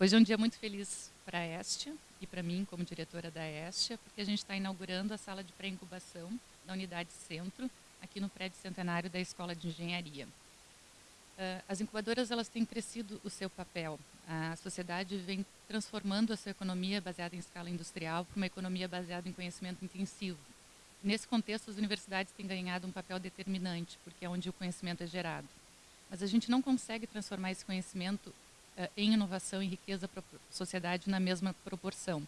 Hoje é um dia muito feliz para a Estia e para mim como diretora da Estia, porque a gente está inaugurando a sala de pré-incubação da Unidade Centro, aqui no prédio centenário da Escola de Engenharia. Uh, as incubadoras elas têm crescido o seu papel. A sociedade vem transformando a sua economia baseada em escala industrial para uma economia baseada em conhecimento intensivo. Nesse contexto, as universidades têm ganhado um papel determinante, porque é onde o conhecimento é gerado. Mas a gente não consegue transformar esse conhecimento em inovação e riqueza para a sociedade na mesma proporção.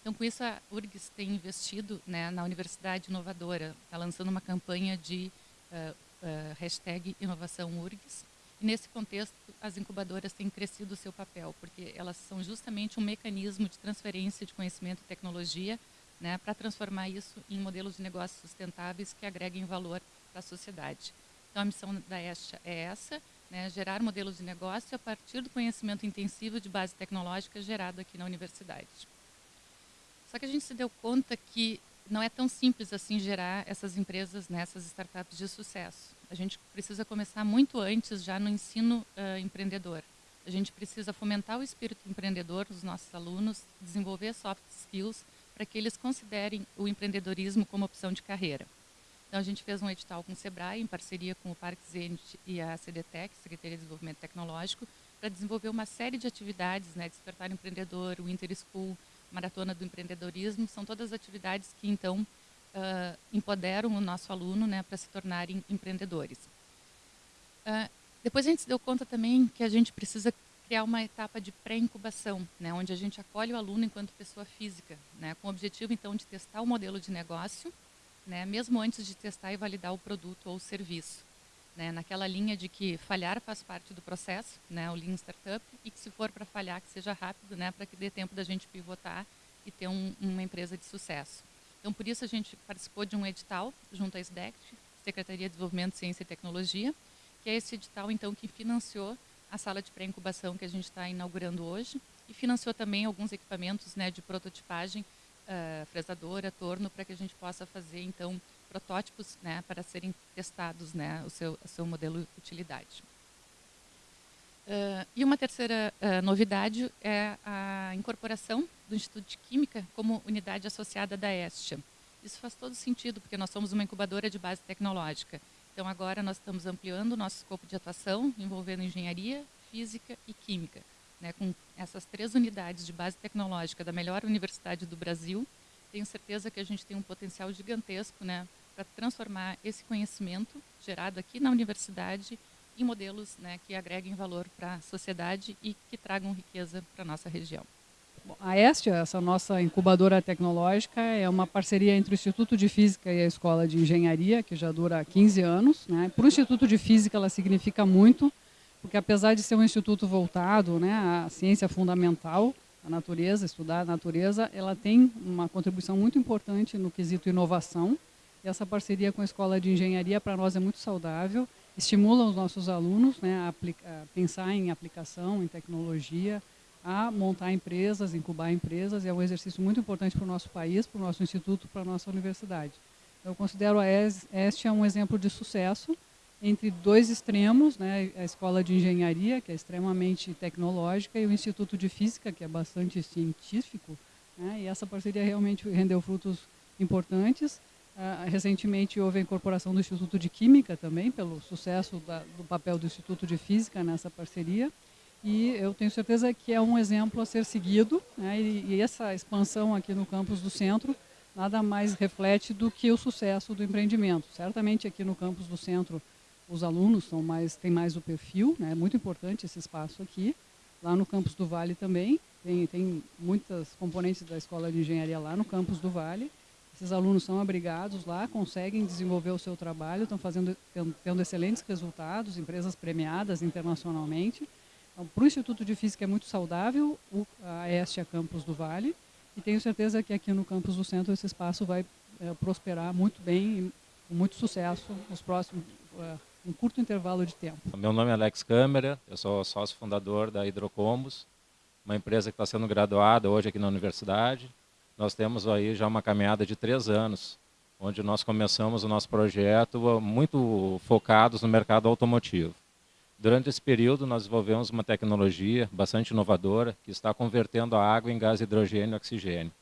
Então, com isso, a URGS tem investido né, na Universidade Inovadora, está lançando uma campanha de uh, uh, hashtag inovação URGS. E nesse contexto, as incubadoras têm crescido o seu papel, porque elas são justamente um mecanismo de transferência de conhecimento e tecnologia né, para transformar isso em modelos de negócios sustentáveis que agreguem valor para a sociedade. Então, a missão da ESTA é essa, né, gerar modelos de negócio a partir do conhecimento intensivo de base tecnológica gerado aqui na universidade. Só que a gente se deu conta que não é tão simples assim gerar essas empresas, né, essas startups de sucesso. A gente precisa começar muito antes, já no ensino uh, empreendedor. A gente precisa fomentar o espírito empreendedor dos nossos alunos, desenvolver soft skills para que eles considerem o empreendedorismo como opção de carreira. Então, a gente fez um edital com o SEBRAE, em parceria com o Parque Zenit e a CDTEC, Secretaria de Desenvolvimento Tecnológico, para desenvolver uma série de atividades, né, Despertar Empreendedor, o Inter School, Maratona do Empreendedorismo, são todas atividades que, então, uh, empoderam o nosso aluno né, para se tornarem empreendedores. Uh, depois a gente se deu conta também que a gente precisa criar uma etapa de pré-incubação, né, onde a gente acolhe o aluno enquanto pessoa física, né, com o objetivo, então, de testar o modelo de negócio, né, mesmo antes de testar e validar o produto ou o serviço. Né, naquela linha de que falhar faz parte do processo, né, o Lean Startup, e que se for para falhar, que seja rápido, né, para que dê tempo da gente pivotar e ter um, uma empresa de sucesso. Então, por isso, a gente participou de um edital junto à SDECT, Secretaria de Desenvolvimento, Ciência e Tecnologia, que é esse edital, então, que financiou a sala de pré-incubação que a gente está inaugurando hoje e financiou também alguns equipamentos né, de prototipagem uh, fresadora, torno, para que a gente possa fazer, então, protótipos né, para serem testados né, o, seu, o seu modelo de utilidade. Uh, e uma terceira uh, novidade é a incorporação do Instituto de Química como unidade associada da Estia. Isso faz todo sentido, porque nós somos uma incubadora de base tecnológica. Então, agora nós estamos ampliando o nosso escopo de atuação, envolvendo engenharia, física e química né, com essas três unidades de base tecnológica da melhor universidade do Brasil, tenho certeza que a gente tem um potencial gigantesco né, para transformar esse conhecimento gerado aqui na universidade em modelos né, que agreguem valor para a sociedade e que tragam riqueza para a nossa região. A Estia, essa nossa incubadora tecnológica, é uma parceria entre o Instituto de Física e a Escola de Engenharia, que já dura 15 anos. Né? Para o Instituto de Física, ela significa muito, porque apesar de ser um instituto voltado né, à ciência fundamental, a natureza, estudar a natureza, ela tem uma contribuição muito importante no quesito inovação. E essa parceria com a Escola de Engenharia, para nós, é muito saudável, estimula os nossos alunos né, a, a pensar em aplicação, em tecnologia, a montar empresas, incubar empresas, e é um exercício muito importante para o nosso país, para o nosso instituto, para a nossa universidade. Eu considero a EST um exemplo de sucesso, entre dois extremos, né, a Escola de Engenharia, que é extremamente tecnológica, e o Instituto de Física, que é bastante científico, né, e essa parceria realmente rendeu frutos importantes. Uh, recentemente houve a incorporação do Instituto de Química também, pelo sucesso da, do papel do Instituto de Física nessa parceria, e eu tenho certeza que é um exemplo a ser seguido, né, e, e essa expansão aqui no campus do centro nada mais reflete do que o sucesso do empreendimento. Certamente aqui no campus do centro os alunos são mais, têm mais o perfil, né? é muito importante esse espaço aqui. Lá no campus do Vale também, tem, tem muitas componentes da Escola de Engenharia lá no campus do Vale. Esses alunos são abrigados lá, conseguem desenvolver o seu trabalho, estão fazendo, tendo, excelentes resultados, empresas premiadas internacionalmente. Então, para o Instituto de Física é muito saudável o, a Estia Campus do Vale, e tenho certeza que aqui no campus do centro esse espaço vai é, prosperar muito bem e com muito sucesso nos próximos é, um curto intervalo de tempo. Meu nome é Alex Câmara, eu sou sócio fundador da Hidrocombos, uma empresa que está sendo graduada hoje aqui na universidade. Nós temos aí já uma caminhada de três anos, onde nós começamos o nosso projeto muito focados no mercado automotivo. Durante esse período, nós desenvolvemos uma tecnologia bastante inovadora que está convertendo a água em gás hidrogênio e oxigênio.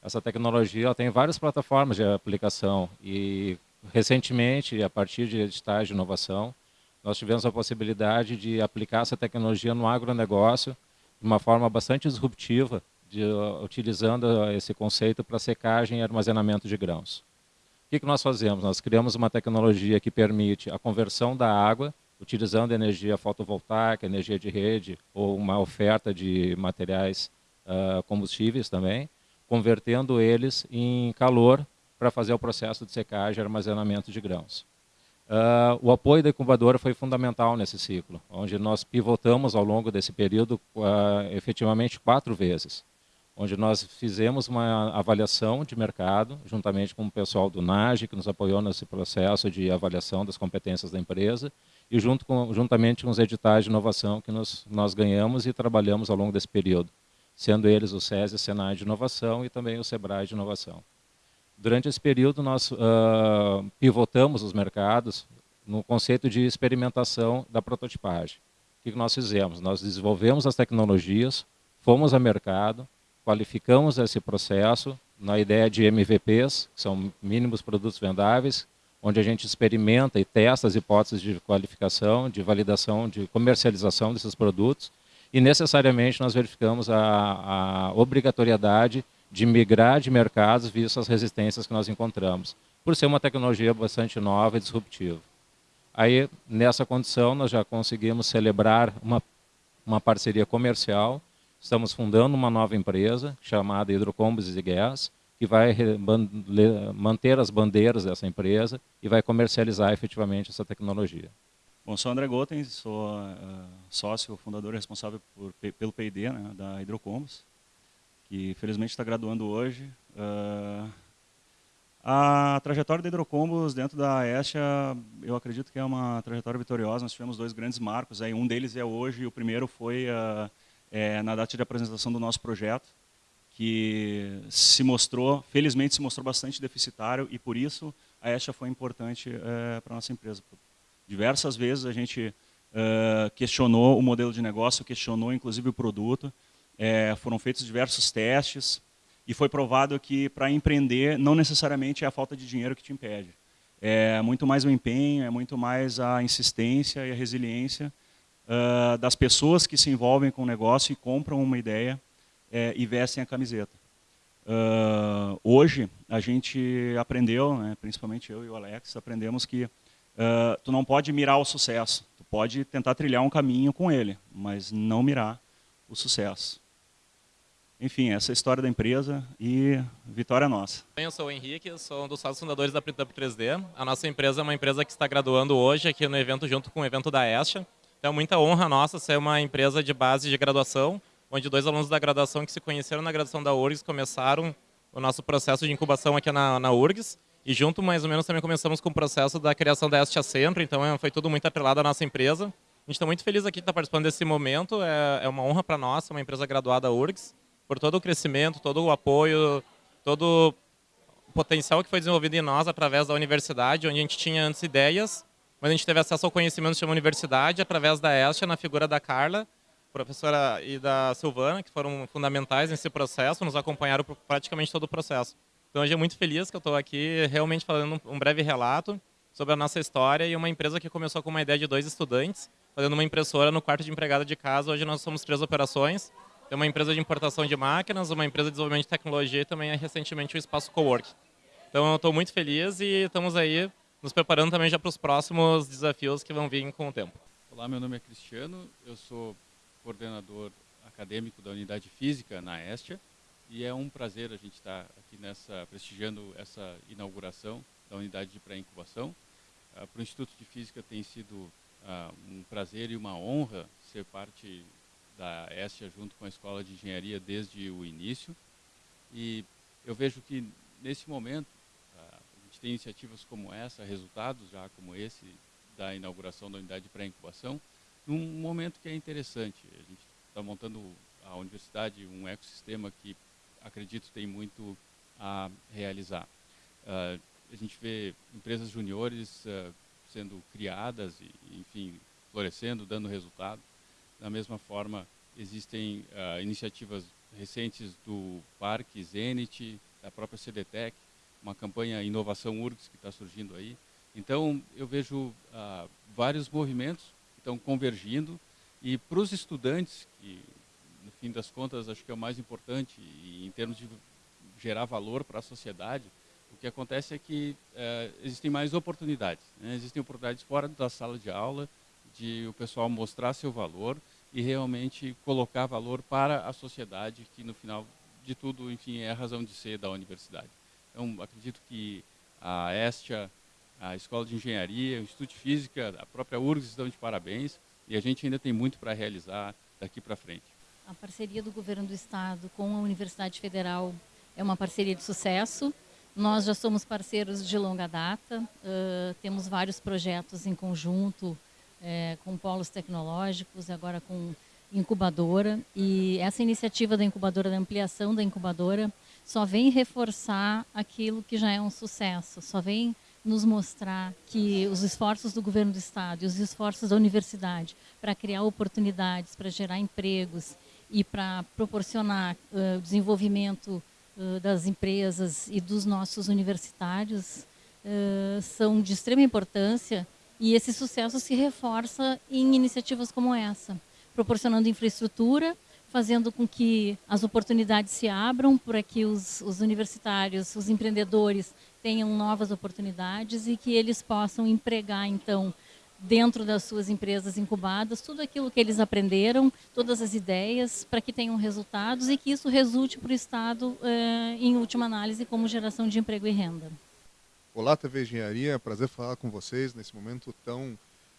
Essa tecnologia tem várias plataformas de aplicação e, recentemente, a partir de editais de inovação, nós tivemos a possibilidade de aplicar essa tecnologia no agronegócio de uma forma bastante disruptiva, de, utilizando esse conceito para secagem e armazenamento de grãos. O que, que nós fazemos? Nós criamos uma tecnologia que permite a conversão da água, utilizando energia fotovoltaica, energia de rede ou uma oferta de materiais uh, combustíveis também, convertendo eles em calor para fazer o processo de secagem e armazenamento de grãos. Uh, o apoio da incubadora foi fundamental nesse ciclo, onde nós pivotamos ao longo desse período uh, efetivamente quatro vezes, onde nós fizemos uma avaliação de mercado, juntamente com o pessoal do NAGE, que nos apoiou nesse processo de avaliação das competências da empresa, e junto com, juntamente com os editais de inovação que nós, ganhamos e trabalhamos ao longo desse período sendo eles o SESI, Senai de Inovação e também o SEBRAE de Inovação. Durante esse período, nós uh, pivotamos os mercados no conceito de experimentação da prototipagem. O que nós fizemos? Nós desenvolvemos as tecnologias, fomos ao mercado, qualificamos esse processo na ideia de MVPs, que são mínimos produtos vendáveis, onde a gente experimenta e testa as hipóteses de qualificação, de validação, de comercialização desses produtos, e necessariamente nós verificamos a, a obrigatoriedade de migrar de mercados visto as resistências que nós encontramos, por ser uma tecnologia bastante nova e disruptiva. Aí, nessa condição, nós já conseguimos celebrar uma, uma parceria comercial, estamos fundando uma nova empresa chamada Hidrocombos e Gás, que vai manter as bandeiras dessa empresa e vai comercializar efetivamente essa tecnologia. Bom, sou André Goten, sou uh, sócio, fundador responsável por, pelo P&D né, da Hidrocombos, que felizmente está graduando hoje. Uh, a trajetória da Hidrocombos dentro da Estia, eu acredito que é uma trajetória vitoriosa. Nós tivemos dois grandes marcos, aí um deles é hoje, e o primeiro foi uh, é, na data de apresentação do nosso projeto, que se mostrou, felizmente se mostrou bastante deficitário, e por isso a Estia foi importante uh, para a nossa empresa, Diversas vezes a gente uh, questionou o modelo de negócio, questionou inclusive o produto, é, foram feitos diversos testes e foi provado que para empreender não necessariamente é a falta de dinheiro que te impede. É muito mais o empenho, é muito mais a insistência e a resiliência uh, das pessoas que se envolvem com o negócio e compram uma ideia é, e vestem a camiseta. Uh, hoje a gente aprendeu, né, principalmente eu e o Alex, aprendemos que uh, tu não pode mirar o sucesso. Tu pode tentar trilhar um caminho com ele, mas não mirar o sucesso. Enfim, essa é a história da empresa e vitória nossa. Eu sou o Henrique, sou um dos sócios fundadores da Printup 3D. A nossa empresa é uma empresa que está graduando hoje aqui no evento junto com o evento da Estia. Então é muita honra nossa ser uma empresa de base de graduação, onde dois alunos da graduação que se conheceram na graduação da URGS começaram o nosso processo de incubação aqui na, na URGS e junto, mais ou menos, também começamos com o processo da criação da Estia Centro, então é, foi tudo muito atrelado à nossa empresa. A gente está muito feliz aqui de estar participando desse momento, é, é uma honra para nós, uma empresa graduada URGS, por todo o crescimento, todo o apoio, todo o potencial que foi desenvolvido em nós através da universidade, onde a gente tinha antes ideias, mas a gente teve acesso ao conhecimento de uma universidade através da Estia, na figura da Carla, professora e da Silvana, que foram fundamentais nesse processo, nos acompanharam por praticamente todo o processo. Então, hoje é muito feliz que eu estou aqui realmente falando um breve relato sobre a nossa história e uma empresa que começou com uma ideia de dois estudantes, fazendo uma impressora no quarto de empregada de casa. Hoje nós somos três operações. Tem uma empresa de importação de máquinas, uma empresa de desenvolvimento de tecnologia e também recentemente o espaço Cowork. Então eu estou muito feliz e estamos aí nos preparando também já para os próximos desafios que vão vir com o tempo. Olá, meu nome é Cristiano, eu sou coordenador acadêmico da unidade física na Estia. E é um prazer a gente estar aqui nessa prestigiando essa inauguração da unidade de pré-incubação. Uh, Para o Instituto de Física tem sido uh, um prazer e uma honra ser parte da Estia junto com a Escola de Engenharia desde o início. E eu vejo que nesse momento a gente tem iniciativas como essa, resultados já como esse da inauguração da unidade de pré-incubação, num momento que é interessante. A gente está montando a universidade um ecossistema que acredito tem muito a realizar. Uh, a gente vê empresas juniores uh, sendo criadas e, enfim, florescendo, dando resultado. Da mesma forma, existem uh, iniciativas recentes do Parque Zenit, da própria CDTEC, uma campanha Inovação URGS que está surgindo aí. Então, eu vejo uh, vários movimentos que estão convergindo e para os estudantes, que no fim das contas acho que é o mais importante e em termos de gerar valor para a sociedade, o que acontece é que uh, existem mais oportunidades. Né? Existem oportunidades fora da sala de aula, de o pessoal mostrar seu valor e realmente colocar valor para a sociedade, que no final de tudo, enfim, é a razão de ser da universidade. Então, acredito que a Estia, a Escola de Engenharia, o Instituto de Física, a própria URGS estão de parabéns e a gente ainda tem muito para realizar daqui para frente. A parceria do governo do estado com a Universidade Federal é uma parceria de sucesso. Nós já somos parceiros de longa data, uh, temos vários projetos em conjunto é, com polos tecnológicos, agora com incubadora. E essa iniciativa da incubadora, da ampliação da incubadora, só vem reforçar aquilo que já é um sucesso, só vem nos mostrar que os esforços do governo do estado e os esforços da universidade para criar oportunidades, para gerar empregos e para proporcionar uh, o desenvolvimento uh, das empresas e dos nossos universitários uh, são de extrema importância e esse sucesso se reforça em iniciativas como essa, proporcionando infraestrutura, fazendo com que as oportunidades se abram para que os, os universitários, os empreendedores tenham novas oportunidades e que eles possam empregar, então, dentro das suas empresas incubadas, tudo aquilo que eles aprenderam, todas as ideias, para que tenham resultados e que isso resulte para o Estado, eh, em última análise, como geração de emprego e renda. Olá, TV Engenharia, prazer falar com vocês nesse momento tão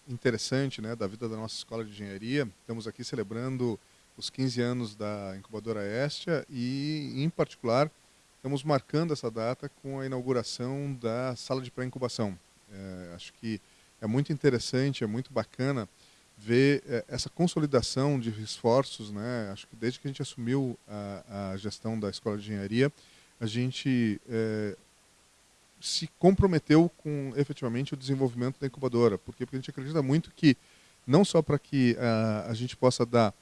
interessante né, da vida da nossa Escola de Engenharia. Estamos aqui celebrando os 15 anos da incubadora Estia e, em particular, estamos marcando essa data com a inauguração da sala de pré-incubação. É, acho que é muito interessante, é muito bacana ver é, essa consolidação de esforços. Né? Acho que desde que a gente assumiu a, a gestão da Escola de Engenharia, a gente é, se comprometeu com efetivamente o desenvolvimento da incubadora. Por quê? Porque a gente acredita muito que, não só para que uh, a gente possa dar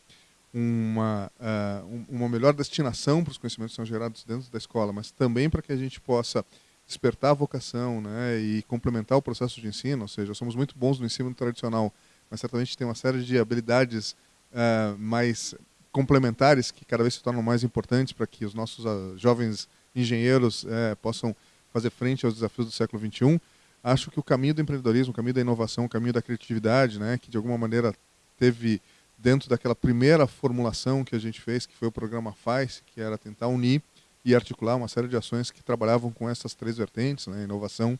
uma, uh, uma melhor destinação para os conhecimentos que são gerados dentro da escola, mas também para que a gente possa despertar a vocação né, e complementar o processo de ensino, ou seja, somos muito bons no ensino tradicional, mas certamente tem uma série de habilidades uh, mais complementares que cada vez se tornam mais importantes para que os nossos jovens engenheiros uh, possam fazer frente aos desafios do século XXI. Acho que o caminho do empreendedorismo, o caminho da inovação, o caminho da criatividade, né, que de alguma maneira teve dentro daquela primeira formulação que a gente fez, que foi o programa FAIS, que era tentar unir e articular uma série de ações que trabalhavam com essas três vertentes, né, inovação,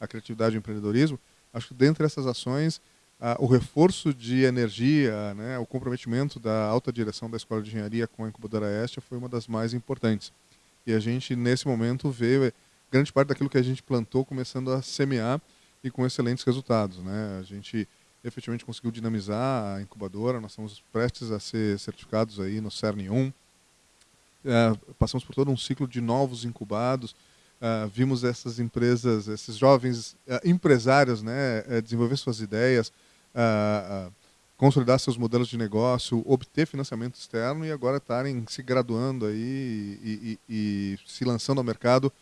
a criatividade e o empreendedorismo. Acho que dentre essas ações, o reforço de energia, né, o comprometimento da alta direção da Escola de Engenharia com a incubadora Estia foi uma das mais importantes. E a gente, nesse momento, vê grande parte daquilo que a gente plantou começando a semear e com excelentes resultados. Né? A gente efetivamente conseguiu dinamizar a incubadora, nós estamos prestes a ser certificados aí no CERN 1. É, passamos por todo um ciclo de novos incubados, é, vimos essas empresas, esses jovens é, empresários né, é, desenvolver suas ideias, é, consolidar seus modelos de negócio, obter financiamento externo e agora estarem se graduando aí e, e, e se lançando ao mercado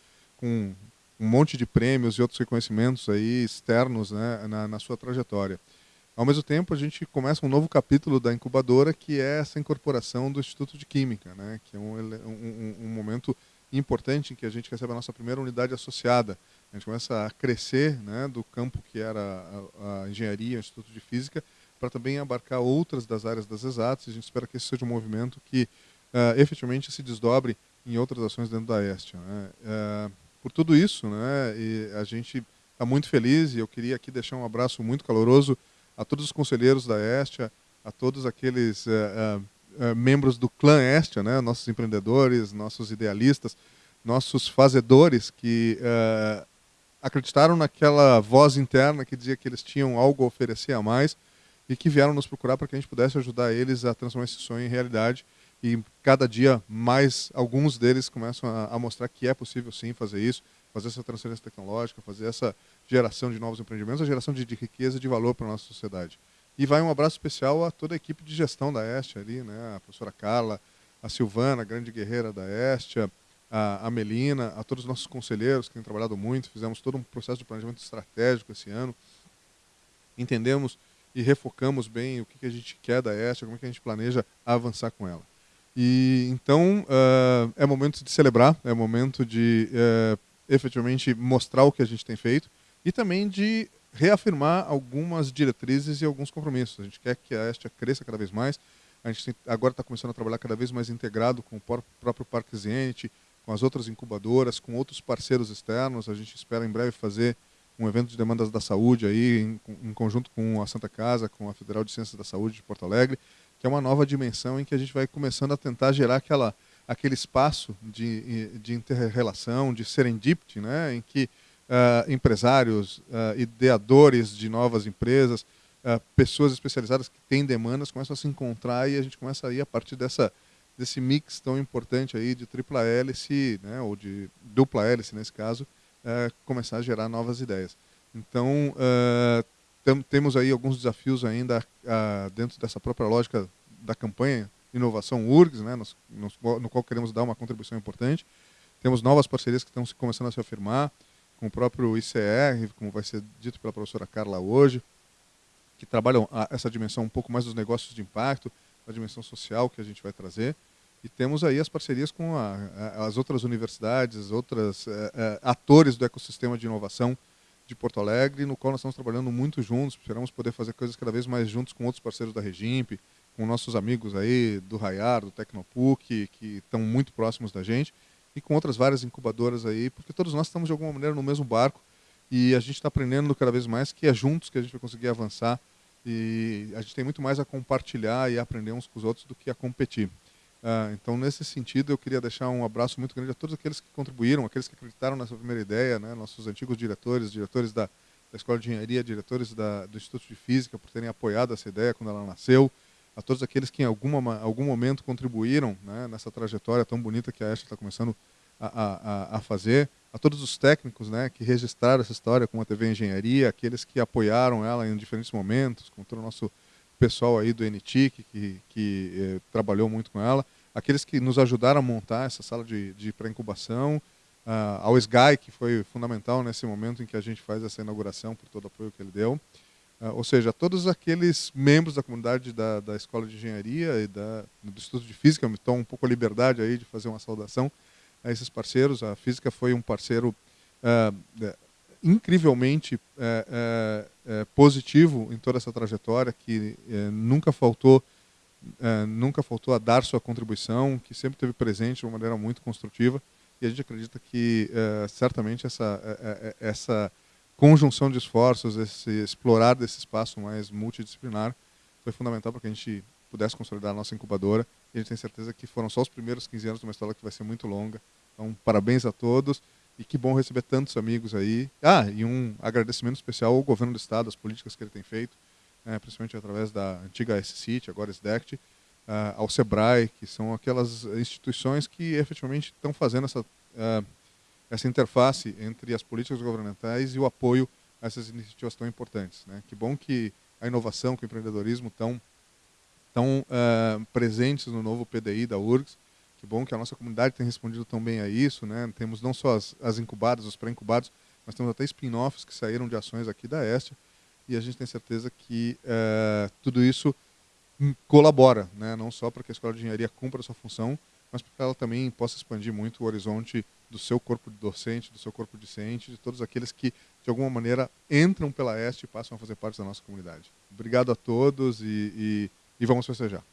com um monte de prêmios e outros reconhecimentos aí externos né, na, na sua trajetória. Ao mesmo tempo, a gente começa um novo capítulo da incubadora, que é essa incorporação do Instituto de Química, né, que é um, um, um momento importante em que a gente recebe a nossa primeira unidade associada. A gente começa a crescer né, do campo que era a, a engenharia, o Instituto de Física, para também abarcar outras das áreas das exatas. A gente espera que esse seja um movimento que uh, efetivamente se desdobre em outras ações dentro da Estia. Né. Uh, por tudo isso, né, e a gente está muito feliz e eu queria aqui deixar um abraço muito caloroso a todos os conselheiros da Estia, a todos aqueles uh, uh, membros do clã Estia, né, nossos empreendedores, nossos idealistas, nossos fazedores que uh, acreditaram naquela voz interna que dizia que eles tinham algo a oferecer a mais e que vieram nos procurar para que a gente pudesse ajudar eles a transformar esse sonho em realidade. E cada dia mais alguns deles começam a, a mostrar que é possível sim fazer isso, fazer essa transferência tecnológica, fazer essa geração de novos empreendimentos, a geração de, de riqueza e de valor para a nossa sociedade. E vai um abraço especial a toda a equipe de gestão da Este ali, né? A professora Carla, a Silvana, a grande guerreira da Estia, a, a Melina, a todos os nossos conselheiros que têm trabalhado muito. Fizemos todo um processo de planejamento estratégico esse ano. Entendemos e refocamos bem o que, que a gente quer da Estia, como é que a gente planeja avançar com ela. E então uh, é momento de celebrar, é momento de uh, efetivamente mostrar o que a gente tem feito e também de reafirmar algumas diretrizes e alguns compromissos. A gente quer que a Estia cresça cada vez mais. A gente agora está começando a trabalhar cada vez mais integrado com o próprio Parque Zenit, com as outras incubadoras, com outros parceiros externos. A gente espera em breve fazer um evento de demandas da saúde aí em, em conjunto com a Santa Casa, com a Federal de Ciências da Saúde de Porto Alegre que é uma nova dimensão em que a gente vai começando a tentar gerar aquela, aquele espaço de, de interrelação, de serendipity, né, em que uh, empresários, uh, ideadores de novas empresas, uh, pessoas especializadas que têm demandas começam a se encontrar e a gente começa a a partir dessa, desse mix tão importante aí de tripla hélice, né, ou de dupla hélice nesse caso, começar a gerar novas ideias. Então, temos aí alguns desafios ainda uh, dentro dessa própria lógica da campanha Inovação URGS, né, nos, nos, no qual queremos dar uma contribuição importante. Temos novas parcerias que estão começando a se afirmar, com o próprio ICR, como vai ser dito pela professora Carla hoje, que trabalham a, essa dimensão um pouco mais dos negócios de impacto, a dimensão social que a gente vai trazer. E temos aí as parcerias com a, a, as outras universidades, outros eh, eh, atores do ecossistema de inovação de Porto Alegre, no qual nós estamos trabalhando muito juntos, esperamos poder fazer coisas cada vez mais juntos com outros parceiros da Regimp, com nossos amigos aí do Raiar, do Tecnopuc, que estão muito próximos da gente, e com outras várias incubadoras aí, porque todos nós estamos de alguma maneira no mesmo barco e a gente está aprendendo cada vez mais que é juntos que a gente vai conseguir avançar e a gente tem muito mais a compartilhar e aprender uns com os outros do que a competir. Uh, então, nesse sentido, eu queria deixar um abraço muito grande a todos aqueles que contribuíram, aqueles que acreditaram nessa primeira ideia, né, nossos antigos diretores, diretores da, da Escola de Engenharia, diretores da, do Instituto de Física, por terem apoiado essa ideia quando ela nasceu, a todos aqueles que em alguma, algum momento contribuíram né, nessa trajetória tão bonita que a Ashley está começando a, a, a, fazer, a todos os técnicos né, que registraram essa história com a TV Engenharia, aqueles que apoiaram ela em diferentes momentos, com todo o nosso pessoal aí do NTIC que, que eh, trabalhou muito com ela, aqueles que nos ajudaram a montar essa sala de, de pré-incubação, uh, ao SGAI, que foi fundamental nesse momento em que a gente faz essa inauguração, por todo o apoio que ele deu. Uh, ou seja, todos aqueles membros da comunidade da, da Escola de Engenharia e da, do Instituto de Física, me tomo um pouco a liberdade aí de fazer uma saudação a esses parceiros. A Física foi um parceiro uh, incrivelmente é, é, é, positivo em toda essa trajetória, que nunca faltou nunca faltou a dar sua contribuição, que sempre esteve presente de uma maneira muito construtiva. E a gente acredita que certamente essa, essa conjunção de esforços, esse explorar desse espaço mais multidisciplinar, foi fundamental para que a gente pudesse consolidar a nossa incubadora. E a gente tem certeza que foram só os primeiros 15 anos de uma história que vai ser muito longa. Então, parabéns a todos. E que bom receber tantos amigos aí. Ah, e um agradecimento especial ao governo do Estado, as políticas que ele tem feito, né, principalmente através da antiga S-CIT, agora SDECT, uh, ao SEBRAE, que são aquelas instituições que efetivamente estão fazendo essa, uh, essa interface entre as políticas governamentais e o apoio a essas iniciativas tão importantes. Né. Que bom que a inovação, que o empreendedorismo estão tão, uh, presentes no novo PDI da URGS, que bom que a nossa comunidade tem respondido tão bem a isso, né? Temos não só as, as incubadas, os pré-incubados, mas temos até spin-offs que saíram de ações aqui da Estia, e a gente tem certeza que é, tudo isso colabora, né? não só para que a Escola de Engenharia cumpra a sua função, mas para que ela também possa expandir muito o horizonte do seu corpo docente, do seu corpo discente, de todos aqueles que, de alguma maneira, entram pela Este e passam a fazer parte da nossa comunidade. Obrigado a todos e, e, e vamos festejar.